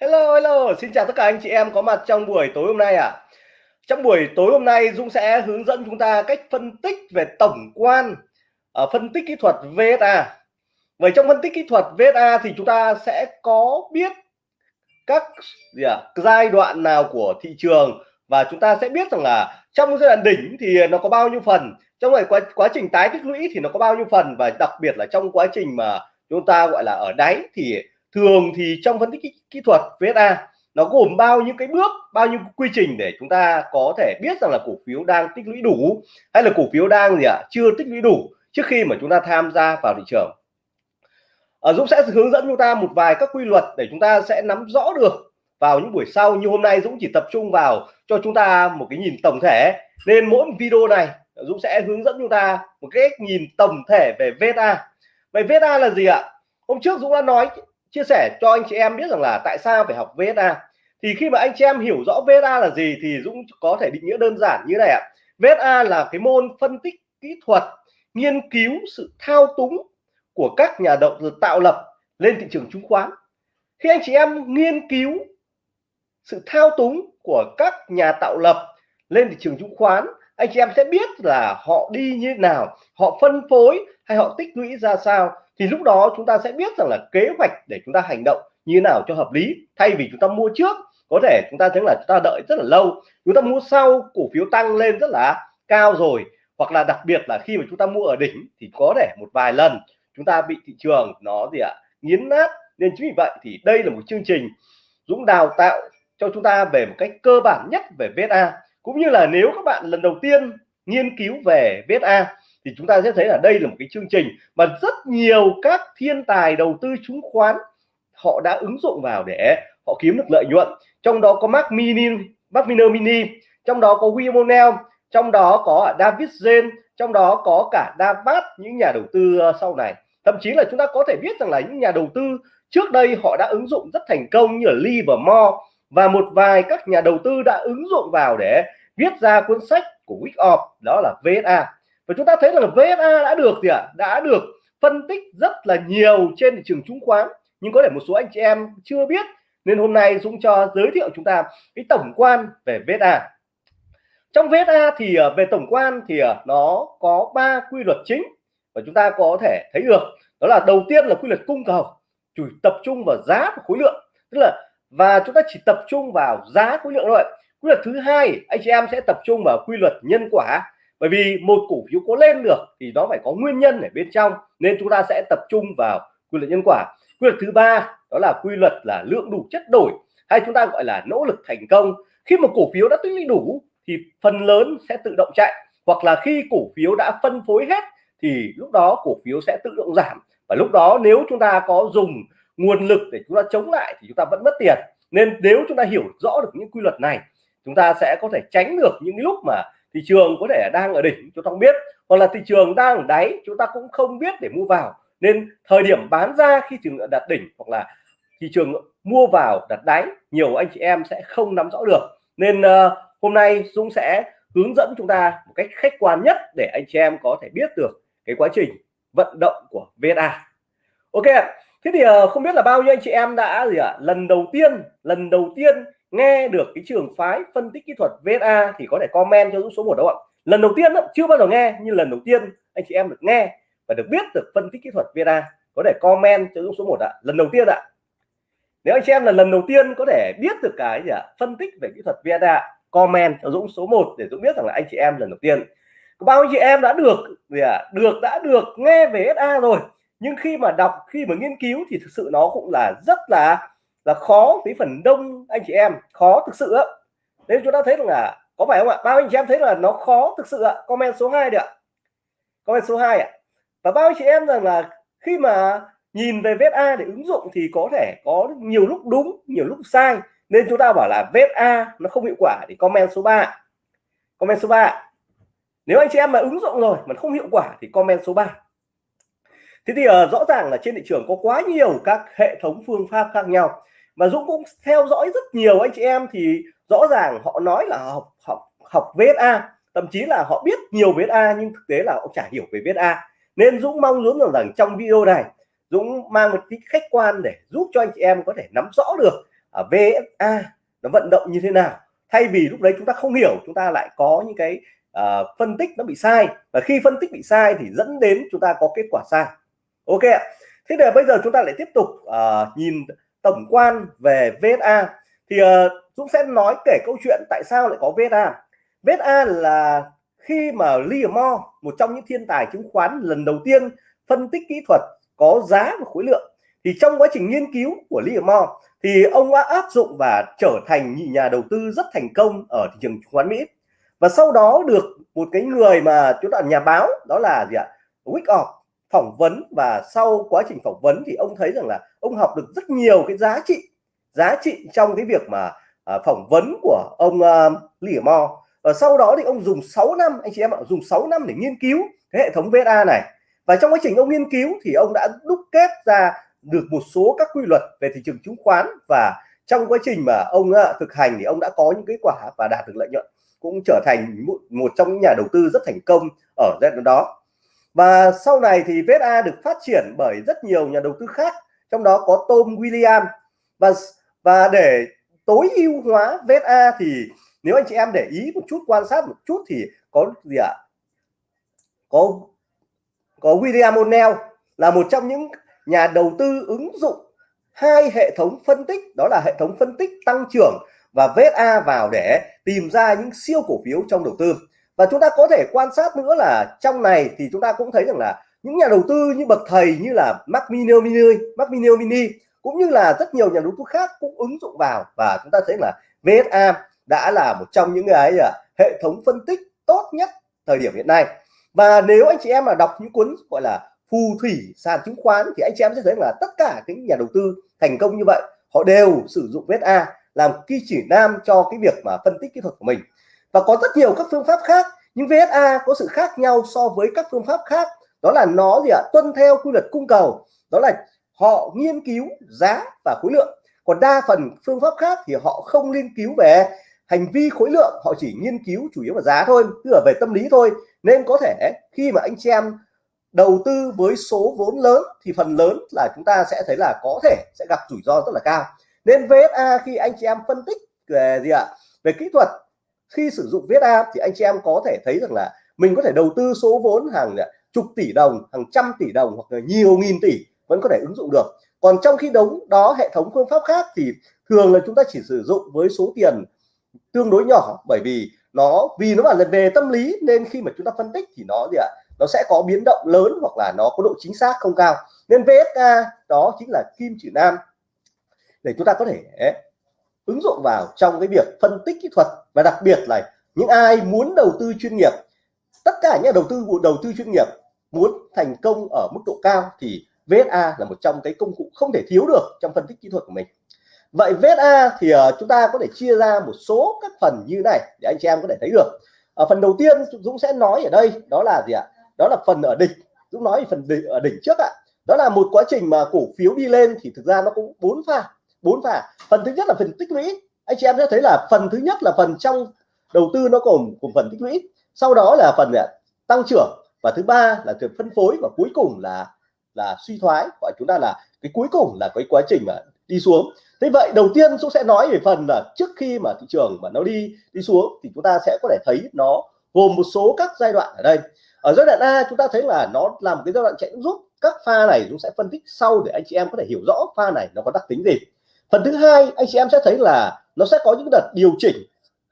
Hello hello, xin chào tất cả anh chị em có mặt trong buổi tối hôm nay ạ. À. Trong buổi tối hôm nay Dũng sẽ hướng dẫn chúng ta cách phân tích về tổng quan ở phân tích kỹ thuật VSA. Vậy trong phân tích kỹ thuật VSA thì chúng ta sẽ có biết các gì à, giai đoạn nào của thị trường và chúng ta sẽ biết rằng là trong giai đoạn đỉnh thì nó có bao nhiêu phần, trong quá quá trình tái tích lũy thì nó có bao nhiêu phần và đặc biệt là trong quá trình mà chúng ta gọi là ở đáy thì thường thì trong phân tích kỹ, kỹ thuật VSA nó gồm bao nhiêu cái bước bao nhiêu quy trình để chúng ta có thể biết rằng là cổ phiếu đang tích lũy đủ hay là cổ phiếu đang gì ạ à, chưa tích lũy đủ trước khi mà chúng ta tham gia vào thị trường. À, Dũng sẽ hướng dẫn chúng ta một vài các quy luật để chúng ta sẽ nắm rõ được vào những buổi sau. Như hôm nay Dũng chỉ tập trung vào cho chúng ta một cái nhìn tổng thể. Nên mỗi video này Dũng sẽ hướng dẫn chúng ta một cái nhìn tổng thể về VSA vậy VSA là gì ạ? Hôm trước Dũng đã nói chia sẻ cho anh chị em biết rằng là tại sao phải học VSA thì khi mà anh chị em hiểu rõ VSA là gì thì Dũng có thể định nghĩa đơn giản như này ạ. VSA là cái môn phân tích kỹ thuật, nghiên cứu sự thao túng của các nhà đầu tư tạo lập lên thị trường chứng khoán. Khi anh chị em nghiên cứu sự thao túng của các nhà tạo lập lên thị trường chứng khoán anh chị em sẽ biết là họ đi như thế nào họ phân phối hay họ tích lũy ra sao. Thì lúc đó chúng ta sẽ biết rằng là kế hoạch để chúng ta hành động như thế nào cho hợp lý. Thay vì chúng ta mua trước có thể chúng ta thấy là chúng ta đợi rất là lâu. Chúng ta mua sau cổ phiếu tăng lên rất là cao rồi. Hoặc là đặc biệt là khi mà chúng ta mua ở đỉnh thì có thể một vài lần chúng ta bị thị trường nó gì ạ à, nghiến nát. Nên chính vì vậy thì đây là một chương trình Dũng đào tạo cho chúng ta về một cách cơ bản nhất về VSA cũng như là nếu các bạn lần đầu tiên nghiên cứu về VSA thì chúng ta sẽ thấy là đây là một cái chương trình mà rất nhiều các thiên tài đầu tư chứng khoán, họ đã ứng dụng vào để họ kiếm được lợi nhuận. Trong đó có Mark Mini, Mark Miner Mini, trong đó có William O'Neill, trong đó có David Zen trong đó có cả Davat những nhà đầu tư ờ, sau này. Thậm chí là chúng ta có thể biết rằng là những nhà đầu tư trước đây họ đã ứng dụng rất thành công như là Livermore và một vài các nhà đầu tư đã ứng dụng vào để viết ra cuốn sách của Wickoff đó là VSA và chúng ta thấy là VSA đã được gì ạ? À? đã được phân tích rất là nhiều trên thị trường chứng khoán. Nhưng có thể một số anh chị em chưa biết, nên hôm nay Dũng cho giới thiệu chúng ta cái tổng quan về VSA trong VSA thì à, về tổng quan thì à, nó có ba quy luật chính và chúng ta có thể thấy được. Đó là đầu tiên là quy luật cung cầu, chủ tập trung vào giá và khối lượng. Tức là và chúng ta chỉ tập trung vào giá khối lượng thôi. Quy luật thứ hai, anh chị em sẽ tập trung vào quy luật nhân quả. Bởi vì một cổ phiếu có lên được thì nó phải có nguyên nhân ở bên trong, nên chúng ta sẽ tập trung vào quy luật nhân quả. Quy luật thứ ba, đó là quy luật là lượng đủ chất đổi, hay chúng ta gọi là nỗ lực thành công. Khi một cổ phiếu đã tích lũy đủ thì phần lớn sẽ tự động chạy, hoặc là khi cổ phiếu đã phân phối hết thì lúc đó cổ phiếu sẽ tự động giảm. Và lúc đó nếu chúng ta có dùng nguồn lực để chúng ta chống lại thì chúng ta vẫn mất tiền. Nên nếu chúng ta hiểu rõ được những quy luật này chúng ta sẽ có thể tránh được những lúc mà thị trường có thể đang ở đỉnh chúng ta không biết. Hoặc là thị trường đang ở đáy chúng ta cũng không biết để mua vào. Nên thời điểm bán ra khi trường đặt đỉnh hoặc là thị trường mua vào đặt đáy nhiều anh chị em sẽ không nắm rõ được. Nên uh, hôm nay Dũng sẽ hướng dẫn chúng ta một cách khách quan nhất để anh chị em có thể biết được cái quá trình vận động của VSA Ok thế thì ờ, không biết là bao nhiêu anh chị em đã gì ạ? À? lần đầu tiên lần đầu tiên nghe được cái trường phái phân tích kỹ thuật VSA thì có thể comment cho Dũng số một đâu ạ. Lần đầu tiên đó, chưa bao giờ nghe nhưng lần đầu tiên anh chị em được nghe và được biết được phân tích kỹ thuật VSA có thể comment cho Dũng số 1 ạ. Lần đầu tiên ạ. Nếu anh chị em là lần đầu tiên có thể biết được cái gì ạ? Phân tích về kỹ thuật VSA comment cho Dũng số 1 để Dũng biết rằng là anh chị em lần đầu tiên. Có bao nhiêu chị em đã được gì ạ? Được đã được nghe về SA rồi nhưng khi mà đọc, khi mà nghiên cứu thì thực sự nó cũng là rất là là khó với phần đông anh chị em. Khó thực sự ạ nên chúng ta thấy rằng là, có phải không ạ? Bao anh chị em thấy là nó khó thực sự ạ? Comment số 2 được ạ. Comment số 2 ạ. Và bao anh chị em rằng là khi mà nhìn về vết A để ứng dụng thì có thể có nhiều lúc đúng, nhiều lúc sai. Nên chúng ta bảo là vết A nó không hiệu quả, thì comment số 3 comment số 3 nếu anh chị em mà ứng dụng rồi mà không hiệu quả thì comment số 3 thế thì uh, rõ ràng là trên thị trường có quá nhiều các hệ thống phương pháp khác nhau. Mà Dũng cũng theo dõi rất nhiều anh chị em thì rõ ràng họ nói là học học học VSA thậm chí là họ biết nhiều VSA nhưng thực tế là họ chả hiểu về VSA nên Dũng mong muốn rằng, trong video này Dũng mang một cái khách quan để giúp cho anh chị em có thể nắm rõ được à, VSA nó vận động như thế nào. Thay vì lúc đấy chúng ta không hiểu chúng ta lại có những cái uh, phân tích nó bị sai. Và khi phân tích bị sai thì dẫn đến chúng ta có kết quả sai ok ạ. Thế để bây giờ chúng ta lại tiếp tục uh, nhìn tổng quan về VSA thì uh, Dũng sẽ nói kể câu chuyện tại sao lại có VSA VSA là khi mà Liam Moore một trong những thiên tài chứng khoán lần đầu tiên phân tích kỹ thuật có giá và khối lượng thì trong quá trình nghiên cứu của Liam Moore thì ông đã áp dụng và trở thành nhà đầu tư rất thành công ở thị trường chứng khoán Mỹ. Và sau đó được một cái người mà chúng ta nhà báo đó là gì ạ? Wyckoff phỏng vấn và sau quá trình phỏng vấn thì ông thấy rằng là ông học được rất nhiều cái giá trị giá trị trong cái việc mà à, phỏng vấn của ông à, Liam Mo và sau đó thì ông dùng 6 năm anh chị em ạ dùng 6 năm để nghiên cứu cái hệ thống VSA này. Và trong quá trình ông nghiên cứu thì ông đã đúc kết ra được một số các quy luật về thị trường chứng khoán. Và trong quá trình mà ông à, thực hành thì ông đã có những kết quả và đạt được lợi nhuận cũng trở thành một, một trong những nhà đầu tư rất thành công ở giai đoạn đó và sau này thì VSA được phát triển bởi rất nhiều nhà đầu tư khác, trong đó có Tom William. Và và để tối ưu hóa VSA thì nếu anh chị em để ý một chút, quan sát một chút thì có gì ạ? Có có William O'Neill là một trong những nhà đầu tư ứng dụng hai hệ thống phân tích, đó là hệ thống phân tích tăng trưởng và VSA vào để tìm ra những siêu cổ phiếu trong đầu tư và chúng ta có thể quan sát nữa là trong này thì chúng ta cũng thấy rằng là những nhà đầu tư như bậc thầy như là Mac Mini, Mark Mini cũng như là rất nhiều nhà đầu tư khác cũng ứng dụng vào. Và chúng ta thấy là VSA đã là một trong những cái à, hệ thống phân tích tốt nhất thời điểm hiện nay. Và nếu anh chị em mà đọc những cuốn gọi là phù thủy sàn chứng khoán thì anh chị em sẽ thấy là tất cả những nhà đầu tư thành công như vậy họ đều sử dụng VSA làm kỳ chỉ nam cho cái việc mà phân tích kỹ thuật của mình và có rất nhiều các phương pháp khác, nhưng VSA có sự khác nhau so với các phương pháp khác. Đó là nó gì ạ? Tuân theo quy luật cung cầu. Đó là họ nghiên cứu giá và khối lượng. Còn đa phần phương pháp khác thì họ không nghiên cứu về hành vi khối lượng, họ chỉ nghiên cứu chủ yếu là giá thôi, tức là về tâm lý thôi. Nên có thể khi mà anh chị em đầu tư với số vốn lớn thì phần lớn là chúng ta sẽ thấy là có thể sẽ gặp rủi ro rất là cao. Nên VSA khi anh chị em phân tích về gì ạ? Về kỹ thuật khi sử dụng VSA thì anh chị em có thể thấy rằng là mình có thể đầu tư số vốn hàng à, chục tỷ đồng, hàng trăm tỷ đồng hoặc là nhiều nghìn tỷ vẫn có thể ứng dụng được. Còn trong khi đấu đó hệ thống phương pháp khác thì thường là chúng ta chỉ sử dụng với số tiền tương đối nhỏ, bởi vì nó vì nó là về tâm lý nên khi mà chúng ta phân tích thì nó gì ạ, nó sẽ có biến động lớn hoặc là nó có độ chính xác không cao. Nên VSK đó chính là kim chỉ nam để chúng ta có thể ứng dụng vào trong cái việc phân tích kỹ thuật và đặc biệt là những ai muốn đầu tư chuyên nghiệp. Tất cả những đầu tư đầu tư chuyên nghiệp muốn thành công ở mức độ cao thì VSA là một trong cái công cụ không thể thiếu được trong phân tích kỹ thuật của mình. Vậy VSA thì ờ, chúng ta có thể chia ra một số các phần như này để anh chị em có thể thấy được. Ở phần đầu tiên Dũng sẽ nói ở đây đó là gì ạ? Đó là phần ở đỉnh. Dũng nói phần đỉnh, ở đỉnh trước ạ. Đó là một quá trình mà cổ phiếu đi lên thì thực ra nó cũng bốn pha bốn pha phần thứ nhất là phần tích lũy. Anh chị em sẽ thấy là phần thứ nhất là phần trong đầu tư nó gồm cùng phần tích lũy. Sau đó là phần à, tăng trưởng. Và thứ ba là việc phân phối và cuối cùng là là suy thoái. Gọi chúng ta là cái cuối cùng là cái quá trình mà đi xuống. Thế vậy đầu tiên chúng sẽ nói về phần là trước khi mà thị trường mà nó đi đi xuống thì chúng ta sẽ có thể thấy nó gồm một số các giai đoạn ở đây. Ở giai đoạn A, chúng ta thấy là nó làm cái giai đoạn chạy rút. Các pha này chúng sẽ phân tích sau để anh chị em có thể hiểu rõ pha này nó có đặc tính gì phần thứ hai, anh chị em sẽ thấy là nó sẽ có những đợt điều chỉnh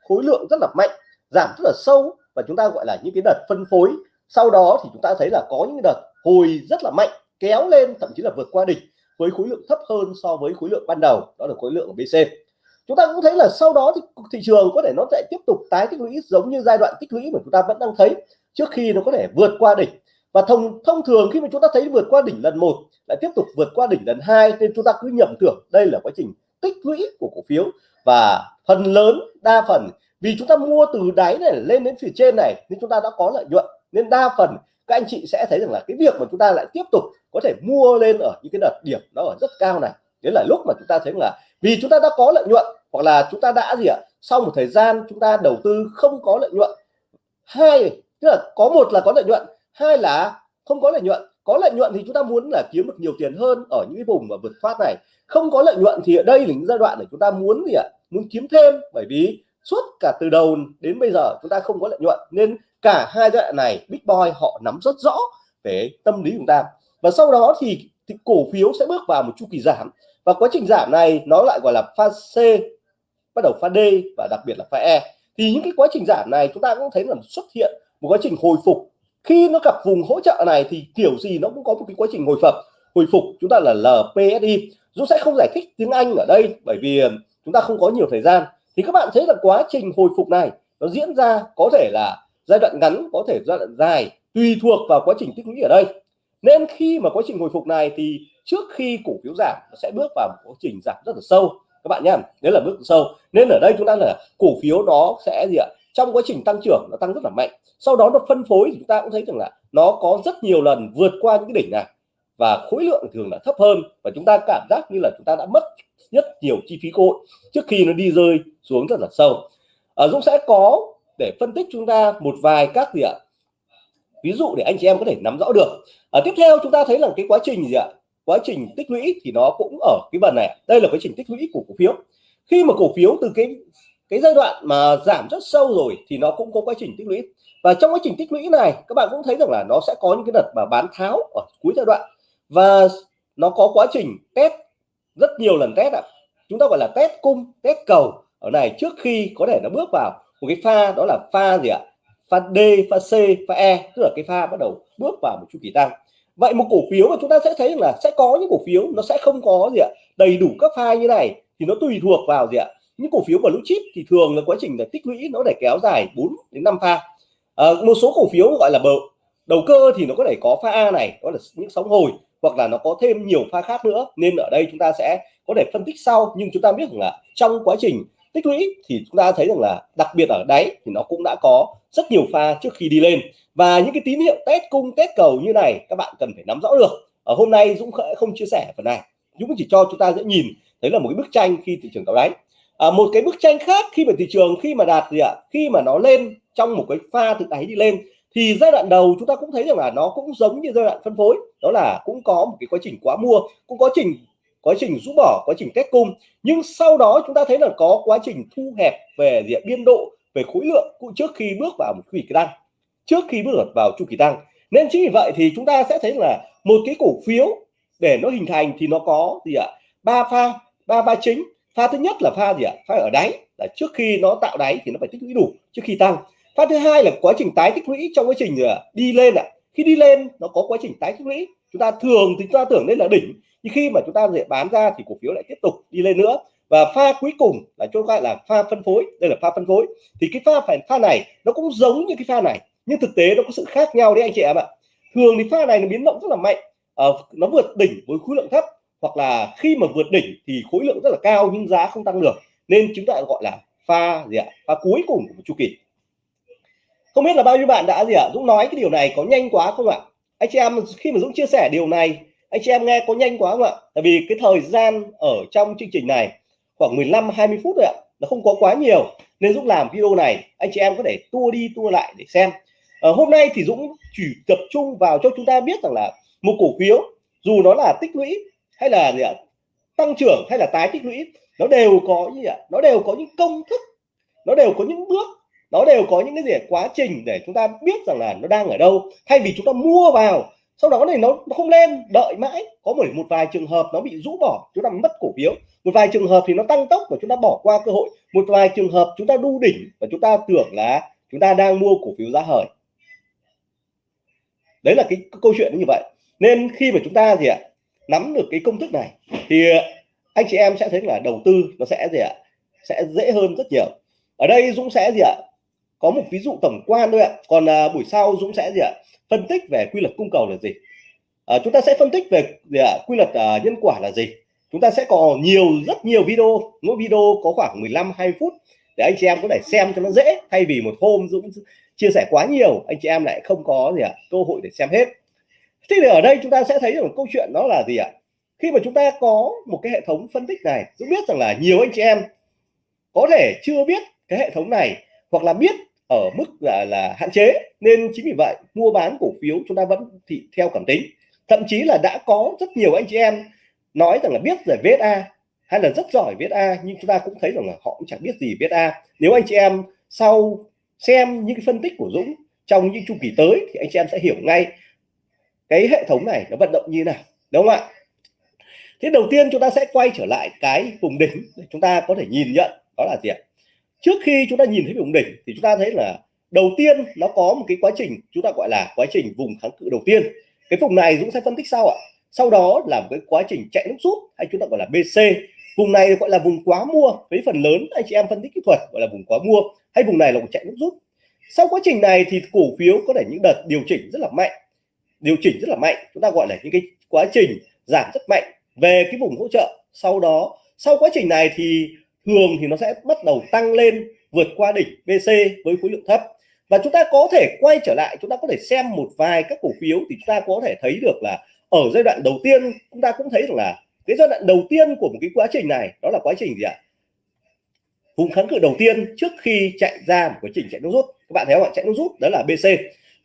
khối lượng rất là mạnh, giảm rất là sâu và chúng ta gọi là những cái đợt phân phối. Sau đó thì chúng ta thấy là có những đợt hồi rất là mạnh, kéo lên, thậm chí là vượt qua đỉnh với khối lượng thấp hơn so với khối lượng ban đầu, đó là khối lượng của BC chúng ta cũng thấy là sau đó thì thị trường có thể nó sẽ tiếp tục tái tích lũy giống như giai đoạn tích lũy mà chúng ta vẫn đang thấy trước khi nó có thể vượt qua đỉnh và thông thông thường khi mà chúng ta thấy vượt qua đỉnh lần một lại tiếp tục vượt qua đỉnh lần hai nên chúng ta cứ nhầm tưởng đây là quá trình tích lũy của cổ phiếu. Và phần lớn, đa phần, vì chúng ta mua từ đáy này lên đến phía trên này nên chúng ta đã có lợi nhuận. Nên đa phần, các anh chị sẽ thấy rằng là cái việc mà chúng ta lại tiếp tục có thể mua lên ở những cái đợt điểm nó ở rất cao này. Đấy là lúc mà chúng ta thấy là vì chúng ta đã có lợi nhuận hoặc là chúng ta đã gì ạ, sau một thời gian chúng ta đầu tư không có lợi nhuận. Hai, tức là có một là có lợi nhuận hai là không có lợi nhuận? Có lợi nhuận thì chúng ta muốn là kiếm được nhiều tiền hơn ở những cái vùng mà vượt thoát này. Không có lợi nhuận thì ở đây là những giai đoạn để chúng ta muốn gì ạ? Muốn kiếm thêm bởi vì suốt cả từ đầu đến bây giờ chúng ta không có lợi nhuận nên cả hai giai đoạn này big boy họ nắm rất rõ về tâm lý chúng ta. Và sau đó thì, thì cổ phiếu sẽ bước vào một chu kỳ giảm. Và quá trình giảm này nó lại gọi là pha C bắt đầu pha D và đặc biệt là pha E. Thì những cái quá trình giảm này chúng ta cũng thấy là xuất hiện một quá trình hồi phục khi nó gặp vùng hỗ trợ này thì kiểu gì nó cũng có một cái quá trình hồi phục. Hồi phục chúng ta là LPSI Dũng sẽ không giải thích tiếng Anh ở đây, bởi vì ờ, chúng ta không có nhiều thời gian. Thì các bạn thấy là quá trình hồi phục này nó diễn ra có thể là giai đoạn ngắn, có thể giai đoạn dài, tùy thuộc vào quá trình tích lũy ở đây. Nên khi mà quá trình hồi phục này thì trước khi cổ phiếu giảm, nó sẽ bước vào một quá trình giảm rất là sâu. Các bạn nhé đấy là bước sâu. Nên ở đây chúng ta là cổ phiếu đó sẽ gì ạ? Trong quá trình tăng trưởng nó tăng rất là mạnh. Sau đó nó phân phối thì chúng ta cũng thấy rằng là nó có rất nhiều lần vượt qua những cái đỉnh này. Và khối lượng thường là thấp hơn và chúng ta cảm giác như là chúng ta đã mất rất nhiều chi phí cơ hội trước khi nó đi rơi xuống rất là sâu. Ở Dũng sẽ có để phân tích chúng ta một vài các gì ạ? Ví dụ để anh chị em có thể nắm rõ được. Ở tiếp theo chúng ta thấy là cái quá trình gì ạ? Quá trình tích lũy thì nó cũng ở cái phần này. Đây là quá trình tích lũy của cổ phiếu. Khi mà cổ phiếu từ cái cái giai đoạn mà giảm rất sâu rồi thì nó cũng có quá trình tích lũy. Và trong quá trình tích lũy này, các bạn cũng thấy rằng là nó sẽ có những cái đợt mà bán tháo ở cuối giai đoạn. Và nó có quá trình test rất nhiều lần test ạ. À. chúng ta gọi là test cung, test cầu ở này trước khi có thể nó bước vào một cái pha, đó là pha gì ạ? Pha D, pha C, pha E tức là cái pha bắt đầu bước vào một chu kỳ tăng. Vậy một cổ phiếu mà chúng ta sẽ thấy là sẽ có những cổ phiếu nó sẽ không có gì ạ? Đầy đủ các pha như này thì nó tùy thuộc vào gì ạ? Những cổ phiếu blue chip thì thường là quá trình là tích lũy nó để kéo dài 4 đến 5 pha. À, một số cổ phiếu gọi là bờ đầu cơ thì nó có thể có pha A này đó là những sóng hồi hoặc là nó có thêm nhiều pha khác nữa. Nên ở đây chúng ta sẽ có thể phân tích sau nhưng chúng ta biết rằng là trong quá trình tích lũy thì chúng ta thấy rằng là đặc biệt ở đáy thì nó cũng đã có rất nhiều pha trước khi đi lên. Và những cái tín hiệu test cung test cầu như này các bạn cần phải nắm rõ được. Ở hôm nay Dũng không chia sẻ phần này. Dũng chỉ cho chúng ta dễ nhìn thấy là một cái bức tranh khi thị trường tạo đáy à, một cái bức tranh khác khi mà thị trường khi mà đạt gì ạ? Khi mà nó lên trong một cái pha từ đáy đi lên thì giai đoạn đầu chúng ta cũng thấy rằng là nó cũng giống như giai đoạn phân phối. Đó là cũng có một cái quá trình quá mua cũng có trình quá trình rũ bỏ quá trình kết cung. Nhưng sau đó chúng ta thấy là có quá trình thu hẹp về diện biên độ về khối lượng cũng trước khi bước vào một chu kỳ tăng. Trước khi bước vào chu kỳ tăng. Nên chính vì vậy thì chúng ta sẽ thấy là một cái cổ phiếu để nó hình thành thì nó có gì ạ? Ba pha ba pha chính pha thứ nhất là pha gì ạ? Pha ở đáy. Là trước khi nó tạo đáy thì nó phải tích lũy đủ trước khi tăng. Pha thứ hai là quá trình tái tích lũy trong quá trình ờ, đi lên ạ. Khi đi lên nó có quá trình tái tích lũy. Chúng ta thường thì chúng ta tưởng đây là đỉnh nhưng khi mà chúng ta dễ bán ra thì cổ phiếu lại tiếp tục đi lên nữa. Và pha cuối cùng là chúng ta là pha phân phối. Đây là pha phân phối. Thì cái pha phải pha này nó cũng giống như cái pha này nhưng thực tế nó có sự khác nhau đấy anh chị em ạ. Thường thì pha này nó biến động rất là mạnh. Uh, nó vượt đỉnh với khối lượng thấp hoặc là khi mà vượt đỉnh thì khối lượng rất là cao nhưng giá không tăng được nên chúng ta gọi là pha gì ạ? Pha cuối cùng của chu kỳ. Không biết là bao nhiêu bạn đã gì ạ? Dũng nói cái điều này có nhanh quá không ạ? Anh chị em khi mà Dũng chia sẻ điều này anh chị em nghe có nhanh quá không ạ? Tại vì cái thời gian ở trong chương trình này khoảng 15 20 phút rồi ạ nó không có quá nhiều nên Dũng làm video này anh chị em có thể tua đi tua lại để xem. À, hôm nay thì Dũng chỉ tập trung vào cho chúng ta biết rằng là một cổ phiếu dù nó là tích lũy hay là gì ạ? Tăng trưởng hay là tái tích lũy? Nó đều có gì ạ? Nó đều có những công thức nó đều có những bước nó đều có những cái gì quá trình để chúng ta biết rằng là nó đang ở đâu. Thay vì chúng ta mua vào sau đó này nó, nó không lên đợi mãi. Có một một vài trường hợp nó bị rũ bỏ chúng ta mất cổ phiếu. Một vài trường hợp thì nó tăng tốc và chúng ta bỏ qua cơ hội. Một vài trường hợp chúng ta đu đỉnh và chúng ta tưởng là chúng ta đang mua cổ phiếu giá hời. Đấy là cái câu chuyện như vậy. Nên khi mà chúng ta gì ạ? Nắm được cái công thức này thì ờ, anh chị em sẽ thấy là đầu tư nó sẽ gì ạ? Sẽ dễ hơn rất nhiều. Ở đây Dũng sẽ gì ạ? Có một ví dụ tổng quan thôi ạ. Còn à, buổi sau Dũng sẽ gì ạ? Phân tích về quy luật cung cầu là gì? À, chúng ta sẽ phân tích về gì ạ? Quy luật à, nhân quả là gì? Chúng ta sẽ có nhiều rất nhiều video. Mỗi video có khoảng 15 20 phút để anh chị em có thể xem cho nó dễ. Thay vì một hôm Dũng chia sẻ quá nhiều anh chị em lại không có gì ạ? Cơ hội để xem hết thế thì ở đây chúng ta sẽ thấy được câu chuyện đó là gì ạ? Khi mà chúng ta có một cái hệ thống phân tích này Dũng biết rằng là nhiều anh chị em có thể chưa biết cái hệ thống này hoặc là biết ở mức là, là hạn chế nên chính vì vậy mua bán cổ phiếu chúng ta vẫn thị theo cảm tính. Thậm chí là đã có rất nhiều anh chị em nói rằng là biết về VSA hay là rất giỏi viết A nhưng chúng ta cũng thấy rằng là họ cũng chẳng biết gì viết A. Nếu anh chị em sau xem những cái phân tích của Dũng trong những chu kỳ tới thì anh chị em sẽ hiểu ngay cái hệ thống này nó vận động như nào, đúng không ạ? Thế đầu tiên chúng ta sẽ quay trở lại cái vùng đỉnh để chúng ta có thể nhìn nhận đó là gì ạ? Trước khi chúng ta nhìn thấy vùng đỉnh thì chúng ta thấy là đầu tiên nó có một cái quá trình, chúng ta gọi là quá trình vùng kháng cự đầu tiên. Cái vùng này Dũng sẽ phân tích sau ạ. Sau đó là một cái quá trình chạy nước rút hay chúng ta gọi là BC vùng này gọi là vùng quá mua. Với phần lớn anh chị em phân tích kỹ thuật gọi là vùng quá mua hay vùng này là vùng chạy nước rút. Sau quá trình này thì cổ phiếu có thể những đợt điều chỉnh rất là mạnh điều chỉnh rất là mạnh. Chúng ta gọi là những cái quá trình giảm rất mạnh về cái vùng hỗ trợ. Sau đó, sau quá trình này thì thường thì nó sẽ bắt đầu tăng lên, vượt qua đỉnh BC với khối lượng thấp. Và chúng ta có thể quay trở lại, chúng ta có thể xem một vài các cổ phiếu thì chúng ta có thể thấy được là ở giai đoạn đầu tiên, chúng ta cũng thấy được là cái giai đoạn đầu tiên của một cái quá trình này, đó là quá trình gì ạ? Vùng kháng cự đầu tiên trước khi chạy ra một quá trình chạy nước rút. Các bạn thấy không ạ? Chạy nước rút, đó là BC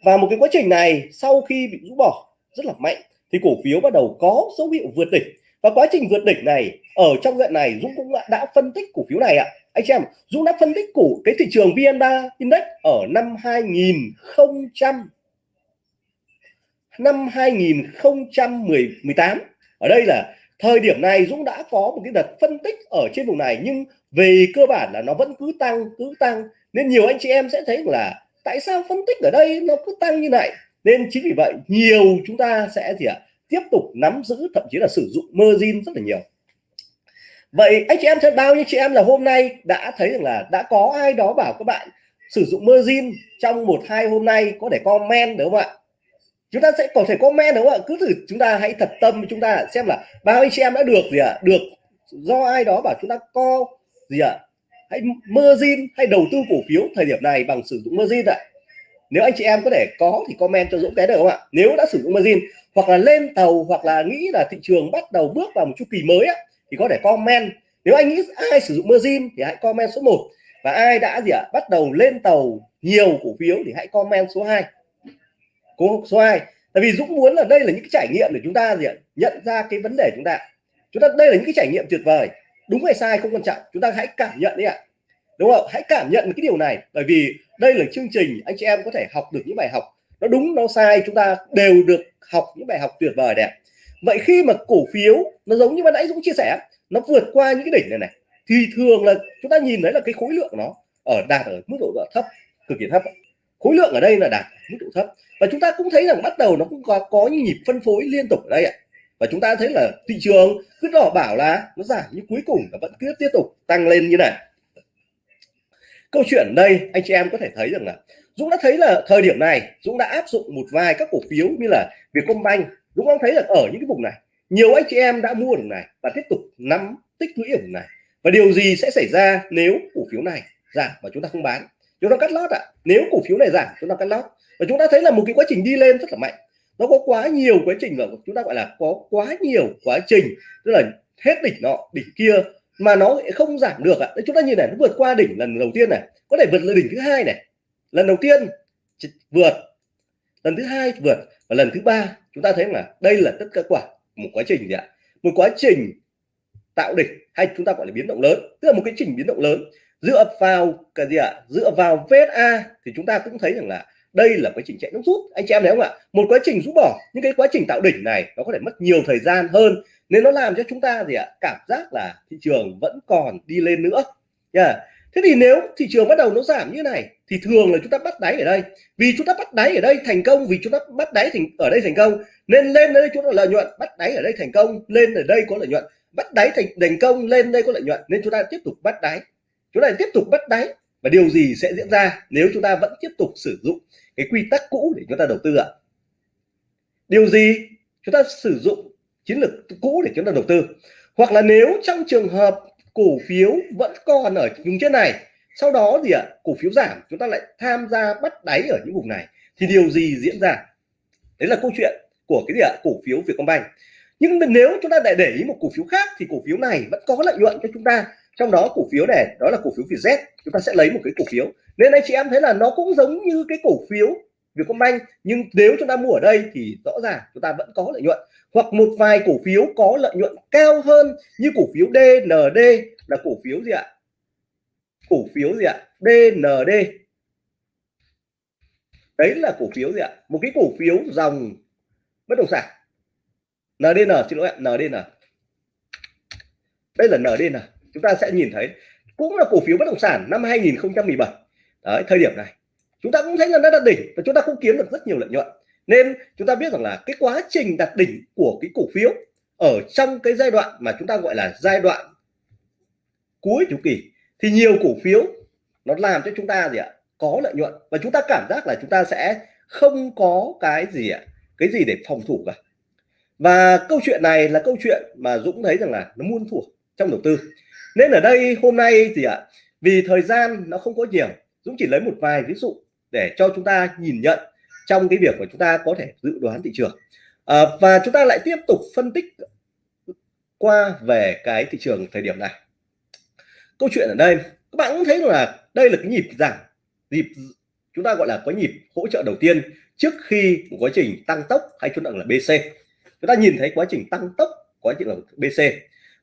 và một cái quá trình này, sau khi bị rũ bỏ rất là mạnh, thì cổ phiếu bắt đầu có dấu hiệu vượt đỉnh. Và quá trình vượt đỉnh này ở trong đoạn này, Dũng cũng đã phân tích cổ phiếu này ạ. Anh chị em, Dũng đã phân tích cổ cái thị trường VN3 Index ở năm 2000 năm 2018 ở đây là thời điểm này Dũng đã có một cái đợt phân tích ở trên vùng này, nhưng về cơ bản là nó vẫn cứ tăng cứ tăng. Nên nhiều anh chị em sẽ thấy là tại sao phân tích ở đây nó cứ tăng như này? Nên chính vì vậy, nhiều chúng ta sẽ gì ạ? Tiếp tục nắm giữ, thậm chí là sử dụng margin rất là nhiều. Vậy anh chị em thân bao nhiêu chị em là hôm nay đã thấy rằng là đã có ai đó bảo các bạn sử dụng margin trong một, hai hôm nay có thể comment đúng không ạ? Chúng ta sẽ có thể comment đúng không ạ? Cứ thử chúng ta hãy thật tâm chúng ta xem là bao anh chị em đã được gì ạ? À? được do ai đó bảo chúng ta co gì ạ? à? Hãy margin hay đầu tư cổ phiếu thời điểm này bằng sử dụng margin ạ. Nếu anh chị em có thể có thì comment cho Dũng cái được không ạ? Nếu đã sử dụng margin hoặc là lên tàu hoặc là nghĩ là thị trường bắt đầu bước vào một chu kỳ mới á, thì có thể comment. Nếu anh nghĩ ai sử dụng margin thì hãy comment số 1 và ai đã gì ạ? Bắt đầu lên tàu nhiều cổ phiếu thì hãy comment số 2 cố số 2 tại vì Dũng muốn là đây là những cái trải nghiệm để chúng ta gì ạ? Nhận ra cái vấn đề chúng ta. Chúng ta đây là những cái trải nghiệm tuyệt vời đúng hay sai không quan trọng. Chúng ta hãy cảm nhận đi ạ. Đúng không? Hãy cảm nhận cái điều này. Bởi vì đây là chương trình anh chị em có thể học được những bài học. Nó đúng, nó sai, chúng ta đều được học những bài học tuyệt vời đẹp. Vậy khi mà cổ phiếu nó giống như ban nãy Dũng chia sẻ, nó vượt qua những cái đỉnh này này, thì thường là chúng ta nhìn thấy là cái khối lượng nó ở đạt ở mức độ thấp, cực kỳ thấp khối lượng ở đây là đạt mức độ thấp. Và chúng ta cũng thấy rằng bắt đầu nó cũng có có những nhịp phân phối liên tục ở đây ạ và chúng ta thấy là thị trường cứ đỏ bảo là nó giảm, nhưng cuối cùng nó vẫn cứ tiếp tục tăng lên như này. Câu chuyện đây, anh chị em có thể thấy rằng là Dũng đã thấy là thời điểm này, Dũng đã áp dụng một vài các cổ phiếu như là Vietcombank. Dũng cũng thấy là ở những cái vùng này, nhiều anh chị em đã mua được này và tiếp tục nắm tích lũy ở vùng này. Và điều gì sẽ xảy ra nếu cổ phiếu này giảm và chúng ta không bán? Chúng ta cắt lót ạ. À. nếu cổ phiếu này giảm, chúng ta cắt lót. Và chúng ta thấy là một cái quá trình đi lên rất là mạnh nó có quá nhiều quá trình là chúng ta gọi là có quá nhiều quá trình, tức là hết đỉnh nọ, đỉnh kia, mà nó không giảm được ạ. À. chúng ta nhìn này, nó vượt qua đỉnh lần đầu tiên này, có thể vượt lên đỉnh thứ hai này. Lần đầu tiên vượt. Lần thứ hai vượt và lần thứ ba, chúng ta thấy là đây là tất cả quả, một quá trình gì ạ? Một quá trình tạo đỉnh, hay chúng ta gọi là biến động lớn, tức là một cái trình biến động lớn. Dựa vào cái gì ạ? Dựa vào VSA thì chúng ta cũng thấy rằng là đây là quá trình chạy nước rút. Anh chị em thấy không ạ? Một quá trình rút bỏ. Những cái quá trình tạo đỉnh này, nó có thể mất nhiều thời gian hơn. Nên nó làm cho chúng ta gì ạ? Cảm giác là thị trường vẫn còn đi lên nữa. Nha. Yeah. thế thì nếu thị trường bắt đầu nó giảm như này, thì thường là chúng ta bắt đáy ở đây. Vì chúng ta bắt đáy ở đây thành công, vì chúng ta bắt đáy thành, ở đây thành công, nên lên đây chúng ta lợi nhuận, bắt đáy ở đây thành công, lên ở đây có lợi nhuận. Bắt đáy thành thành công, lên đây có lợi nhuận, nên chúng ta tiếp tục bắt đáy. Chúng ta tiếp tục bắt đáy và điều gì sẽ diễn ra nếu chúng ta vẫn tiếp tục sử dụng cái quy tắc cũ để chúng ta đầu tư ạ? Điều gì chúng ta sử dụng chiến lược cũ để chúng ta đầu tư? Hoặc là nếu trong trường hợp cổ phiếu vẫn còn ở vùng trên này, sau đó gì ạ? Cổ phiếu giảm, chúng ta lại tham gia bắt đáy ở những vùng này, thì điều gì diễn ra? Đấy là câu chuyện của cái gì ạ? Cổ phiếu Vietcombank. Nhưng nếu chúng ta lại để ý một cổ phiếu khác, thì cổ phiếu này vẫn có lợi nhuận cho chúng ta trong đó cổ phiếu này đó là cổ phiếu Vietjet. Chúng ta sẽ lấy một cái cổ phiếu. Nên anh chị em thấy là nó cũng giống như cái cổ phiếu Vietcombank, nhưng nếu chúng ta mua ở đây thì rõ ràng chúng ta vẫn có lợi nhuận. Hoặc một vài cổ phiếu có lợi nhuận cao hơn như cổ phiếu DND là cổ phiếu gì ạ? Cổ phiếu gì ạ? DND đấy là cổ phiếu gì ạ? Một cái cổ phiếu dòng bất động sản. NDN xin lỗi ạ NDN đây là NDN chúng ta sẽ nhìn thấy, cũng là cổ phiếu bất động sản năm 2017 đấy, thời điểm này, chúng ta cũng thấy là nó đạt đỉnh và chúng ta cũng kiếm được rất nhiều lợi nhuận. Nên chúng ta biết rằng là cái quá trình đạt đỉnh của cái cổ phiếu ở trong cái giai đoạn mà chúng ta gọi là giai đoạn cuối chu kỳ, thì nhiều cổ phiếu nó làm cho chúng ta gì ạ? Có lợi nhuận. Và chúng ta cảm giác là chúng ta sẽ không có cái gì ạ? Cái gì để phòng thủ cả. Và câu chuyện này là câu chuyện mà Dũng thấy rằng là nó muôn thuở trong đầu tư nên ở đây hôm nay thì ạ vì thời gian nó không có nhiều Dũng chỉ lấy một vài ví dụ để cho chúng ta nhìn nhận trong cái việc mà chúng ta có thể dự đoán thị trường. À, và chúng ta lại tiếp tục phân tích qua về cái thị trường thời điểm này. Câu chuyện ở đây các bạn cũng thấy là đây là cái nhịp giảm nhịp chúng ta gọi là có nhịp hỗ trợ đầu tiên trước khi một quá trình tăng tốc hay chúng ta là BC chúng ta nhìn thấy quá trình tăng tốc quá trình là BC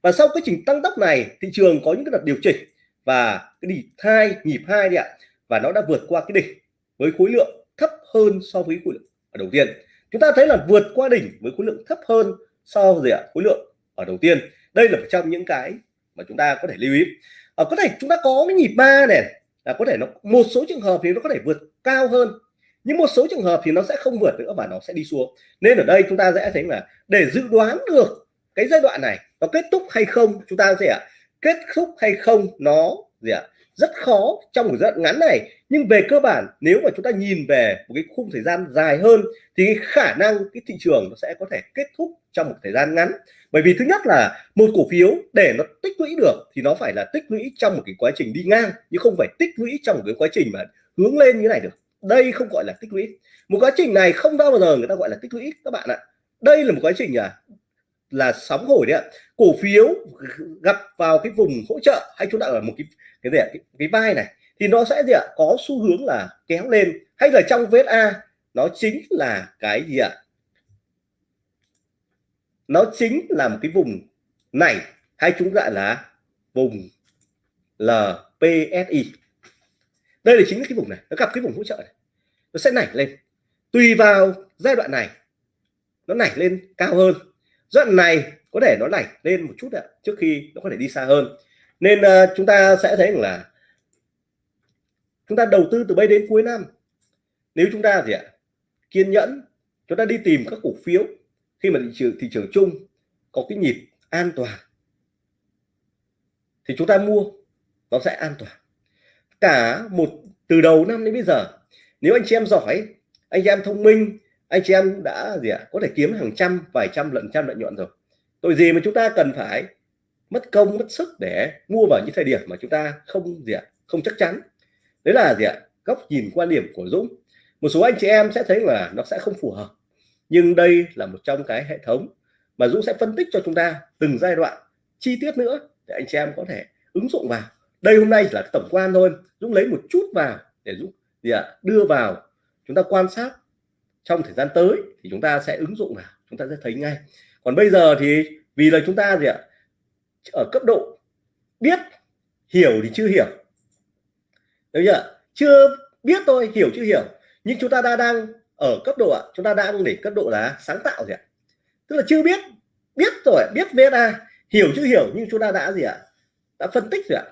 và sau quá trình tăng tốc này, thị trường có những cái đợt điều chỉnh và cái đỉnh hai nhịp hai đi ạ. Và nó đã vượt qua cái đỉnh với khối lượng thấp hơn so với khối lượng ở đầu tiên. Chúng ta thấy là vượt qua đỉnh với khối lượng thấp hơn so với ạ? Khối lượng ở đầu tiên. Đây là một trong những cái mà chúng ta có thể lưu ý. Ở có thể chúng ta có cái nhịp ba này, là có thể nó, một số trường hợp thì nó có thể vượt cao hơn, nhưng một số trường hợp thì nó sẽ không vượt nữa và nó sẽ đi xuống. Nên ở đây chúng ta sẽ thấy là để dự đoán được cái giai đoạn này nó kết thúc hay không, chúng ta sẽ kết thúc hay không nó gì ạ, rất khó trong một giai đoạn ngắn này. Nhưng về cơ bản, nếu mà chúng ta nhìn về một cái khung thời gian dài hơn, thì cái khả năng, cái thị trường nó sẽ có thể kết thúc trong một thời gian ngắn. Bởi vì thứ nhất là một cổ phiếu để nó tích lũy được, thì nó phải là tích lũy trong một cái quá trình đi ngang nhưng không phải tích lũy trong một cái quá trình mà hướng lên như này được. Đây không gọi là tích lũy. Một quá trình này không bao giờ người ta gọi là tích lũy, các bạn ạ. Đây là một quá trình à là sóng hồi đấy ạ. Cổ phiếu gặp vào cái vùng hỗ trợ hay chúng ta là một cái cái gì ạ? Cái, cái vai này thì nó sẽ gì ạ? Có xu hướng là kéo lên. Hay là trong vết A nó chính là cái gì ạ? Nó chính là một cái vùng này hay chúng gọi là vùng LPSI đây là chính cái vùng này nó gặp cái vùng hỗ trợ này. Nó sẽ nảy lên. Tùy vào giai đoạn này nó nảy lên cao hơn dẫn này có thể nó lạnh lên một chút ạ trước khi nó có thể đi xa hơn. Nên uh, chúng ta sẽ thấy là chúng ta đầu tư từ bây đến cuối năm. Nếu chúng ta gì ạ kiên nhẫn chúng ta đi tìm các cổ phiếu khi mà thị trường thị trường chung có cái nhịp an toàn thì chúng ta mua nó sẽ an toàn. Cả một từ đầu năm đến bây giờ nếu anh chị em giỏi anh chị em thông minh anh chị em đã gì ạ? Có thể kiếm hàng trăm, vài trăm lần trăm lợi nhuận rồi. Tội gì mà chúng ta cần phải mất công, mất sức để mua vào những thời điểm mà chúng ta không gì ạ? Không chắc chắn. Đấy là gì ạ? Góc nhìn quan điểm của Dũng. Một số anh chị em sẽ thấy là nó sẽ không phù hợp. Nhưng đây là một trong cái hệ thống mà Dũng sẽ phân tích cho chúng ta từng giai đoạn, chi tiết nữa để anh chị em có thể ứng dụng vào. Đây hôm nay là tổng quan thôi. Dũng lấy một chút vào để Dũng gì ạ? Đưa vào. Chúng ta quan sát trong thời gian tới thì chúng ta sẽ ứng dụng vào, chúng ta sẽ thấy ngay. Còn bây giờ thì vì là chúng ta gì ạ? Ở cấp độ biết, hiểu thì chưa hiểu. Được chưa chưa biết thôi, hiểu chưa hiểu. Nhưng chúng ta đã đang ở cấp độ ạ, chúng ta đang để cấp độ là sáng tạo gì ạ? Tức là chưa biết biết rồi, biết VSA hiểu chưa hiểu, nhưng chúng ta đã gì ạ? Đã phân tích rồi ạ.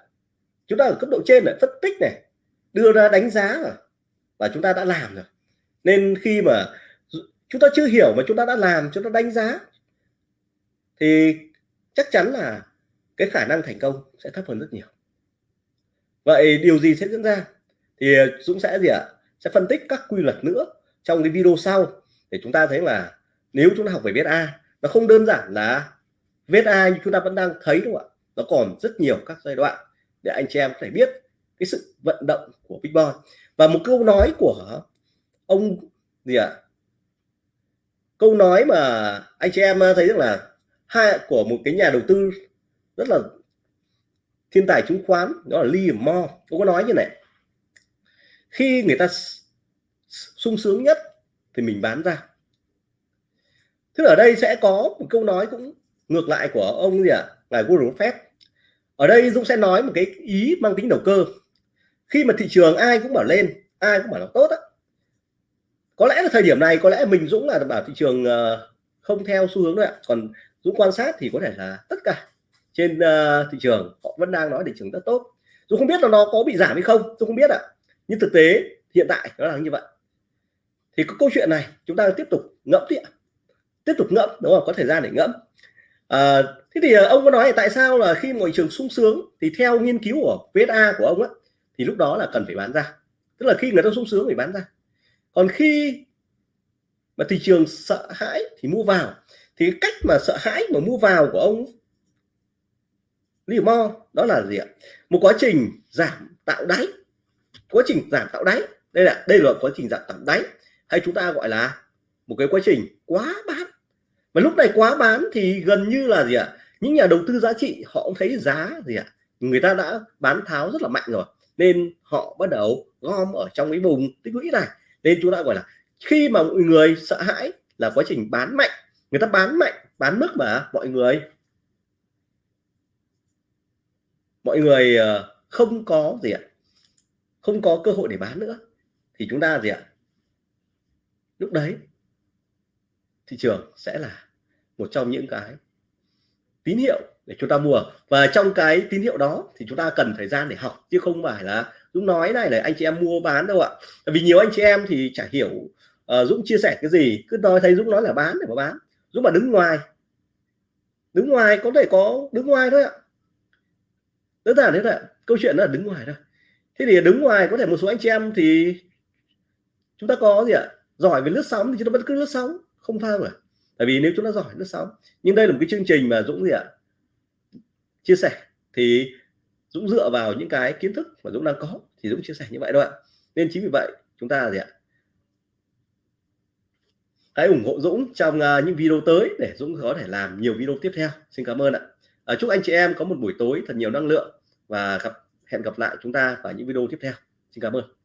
Chúng ta ở cấp độ trên này phân tích này, đưa ra đánh giá rồi. Và chúng ta đã làm rồi nên khi mà chúng ta chưa hiểu mà chúng ta đã làm, chúng ta đánh giá, thì chắc chắn là cái khả năng thành công sẽ thấp hơn rất nhiều. Vậy điều gì sẽ diễn ra? Thì ờ, Dũng sẽ gì ạ? Sẽ phân tích các quy luật nữa trong cái video sau để chúng ta thấy là nếu chúng ta học về viết A, nó không đơn giản là viết A như chúng ta vẫn đang thấy đúng không ạ. Nó còn rất nhiều các giai đoạn để anh chị em có thể biết cái sự vận động của Big Boy. Và một câu nói của ông gì ạ? Câu nói mà anh chị em ờ, thấy rằng là hai của một cái nhà đầu tư rất là thiên tài chứng khoán, đó là Lee Mo. Ông có nói như này, khi người ta sung sướng nhất thì mình bán ra. Thế ở đây sẽ có một câu nói cũng ngược lại của ông gì ạ? À? là Warren Buffett. Ở đây Dũng sẽ nói một cái ý mang tính đầu cơ. Khi mà thị trường ai cũng bảo lên, ai cũng bảo là tốt á có lẽ là thời điểm này có lẽ mình Dũng là bảo thị trường ờ, không theo xu hướng nữa còn Dũng quan sát thì có thể là tất cả trên uh, thị trường họ vẫn đang nói thị trường rất tốt. Dũng không biết là nó có bị giảm hay không Dũng không biết ạ. Nhưng thực tế hiện tại nó là như vậy. Thì cái câu chuyện này chúng ta tiếp tục ngẫm tiếp tiếp tục ngẫm đúng không? Có thời gian để ngẫm. À, thế thì ông có nói tại sao là khi mọi trường sung sướng thì theo nghiên cứu của VSA của ông á thì lúc đó là cần phải bán ra. Tức là khi người ta sung sướng thì bán ra còn khi mà thị trường sợ hãi thì mua vào, thì cách mà sợ hãi mà mua vào của ông Limo đó là gì ạ? Một quá trình giảm tạo đáy, quá trình giảm tạo đáy. Đây là đây là quá trình giảm tạo đáy. Hay chúng ta gọi là một cái quá trình quá bán. Và lúc này quá bán thì gần như là gì ạ? Những nhà đầu tư giá trị họ cũng thấy giá gì ạ? Người ta đã bán tháo rất là mạnh rồi, nên họ bắt đầu gom ở trong cái vùng tích lũy này nên chúng ta gọi là khi mà mọi người sợ hãi là quá trình bán mạnh, người ta bán mạnh, bán mức mà mọi người mọi người ờ, không có gì ạ, không có cơ hội để bán nữa. Thì chúng ta gì ạ? Lúc đấy, thị trường sẽ là một trong những cái tín hiệu để chúng ta mua. Và trong cái tín hiệu đó thì chúng ta cần thời gian để học chứ không phải là Dũng nói này là anh chị em mua bán đâu ạ. Vì nhiều anh chị em thì chả hiểu uh, Dũng chia sẻ cái gì cứ nói thấy Dũng nói là bán để mà bán. Dũng mà đứng ngoài đứng ngoài có thể có đứng ngoài thôi ạ. Đơn giản thế thôi ạ câu chuyện là đứng ngoài thôi. Thế thì đứng ngoài có thể một số anh chị em thì chúng ta có gì ạ? Giỏi về lướt sóng thì chúng ta vẫn cứ lướt sóng không sao cả. Tại vì nếu chúng ta giỏi lướt sóng nhưng đây là một cái chương trình mà Dũng gì ạ? Chia sẻ thì Dũng dựa vào những cái kiến thức mà Dũng đang có thì Dũng chia sẻ như vậy đó ạ. Nên chính vì vậy chúng ta gì ạ? Hãy ủng hộ Dũng trong uh, những video tới để Dũng có thể làm nhiều video tiếp theo. Xin cảm ơn ạ. À, chúc anh chị em có một buổi tối thật nhiều năng lượng và gặp hẹn gặp lại chúng ta vào những video tiếp theo. Xin cảm ơn.